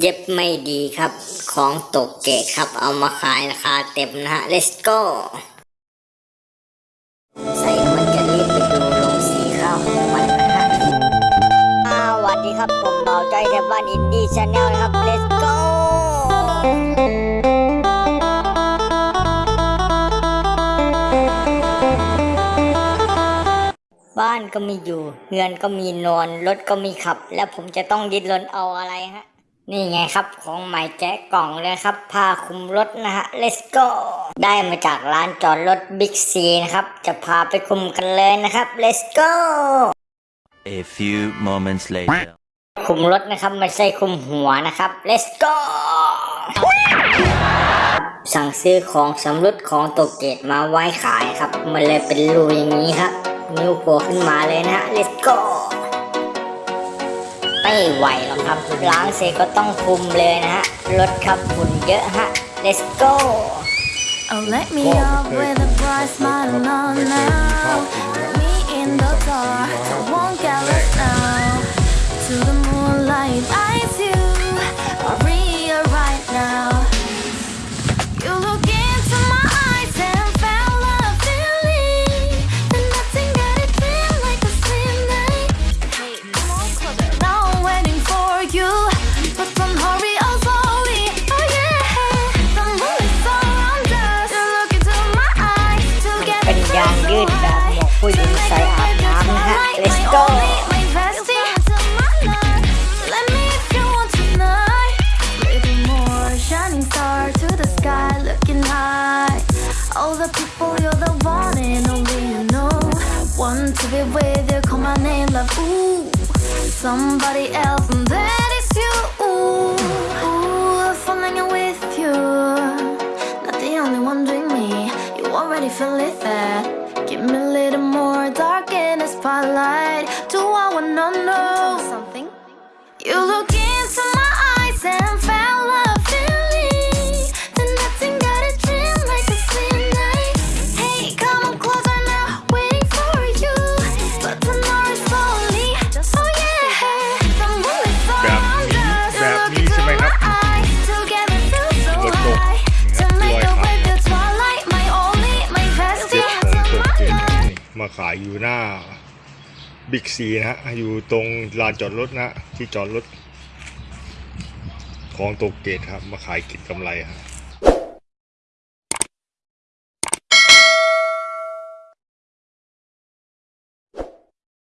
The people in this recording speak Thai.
เย็บไม่ดีครับ ของตกเกตครับ เอามาขายราคาเต็มนะฮะ let's go ใส่มันจะรีบไปดูลงสีข้าวของมันนะฮะอ่าสวัสดีครับ ผมเบาใจแถวบ้านอินดี้ชาแนลนะครับ let's go บ้านก็มีอยู่ เงินก็มีนอน รถก็มีขับ แล้วผมจะต้องดิ้นรนเอาอะไรฮะ นี่ไงครับของใหม่แจ๊กกล่องเลยครับผ้าคลุมรถนะฮะ let's go ได้มาจากร้านจอดรถบิ๊กซีนะครับ จะพาไปคุมกันเลยนะครับ let's go A few moments later. คุมรถนะครับไม่ใช่คุมหัวนะครับ let's go สั่งซื้อของสำรุดของตกเกตมาไว้ขายครับ มันเลยเป็นรูอย่างนี้ครับ นิ้วโผล่ขึ้นมาเลยนะฮะ let's go ไม่ไหวหรอกครับ ล้างเสร็จก็ต้องคุมเลยนะฮะรถครับฝุ่นเยอะฮะ let's go Oh, let me up with a bright smile on now. Me in the dark, I won't get lost ผู้หญิงใส่อาบน้ำนะฮะ let's go Let me if you want tonight. Little more shining star to the sky, looking high. All the people, you're the one and only you know. Want to be with you, call my name, love. Ooh, somebody else, and that Give me a little more dark in the spotlight Do I wanna know something? You look in. ขายอยู่หน้าบิ๊กซีนะฮะ อยู่ตรงลานจอดรถนะที่จอดรถของโตเกตครับ มาขายกินกำไรครับ